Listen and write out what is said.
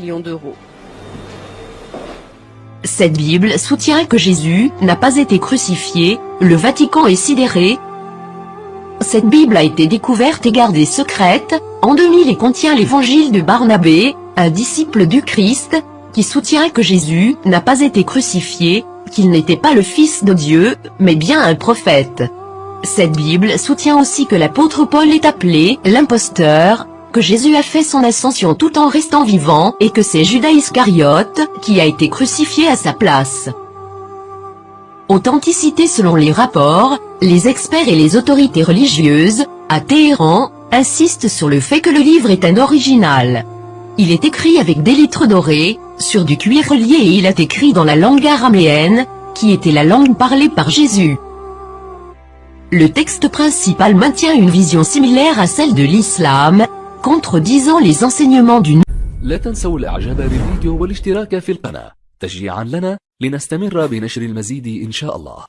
d'euros. Cette Bible soutient que Jésus n'a pas été crucifié, le Vatican est sidéré. Cette Bible a été découverte et gardée secrète, en 2000 et contient l'évangile de Barnabé, un disciple du Christ, qui soutient que Jésus n'a pas été crucifié, qu'il n'était pas le Fils de Dieu, mais bien un prophète. Cette Bible soutient aussi que l'apôtre Paul est appelé l'imposteur, que Jésus a fait son ascension tout en restant vivant et que c'est Judas Iscariote qui a été crucifié à sa place. Authenticité selon les rapports, les experts et les autorités religieuses, à Téhéran, insistent sur le fait que le livre est un original. Il est écrit avec des lettres dorées, sur du cuir relié et il est écrit dans la langue araméenne, qui était la langue parlée par Jésus. Le texte principal maintient une vision similaire à celle de l'islam, contredisant les enseignements du لا تنسوا الإعجاب بالفيديو والاشتراك في القناة. تشجيعا لنا لنستمر بنشر المزيد إن شاء الله.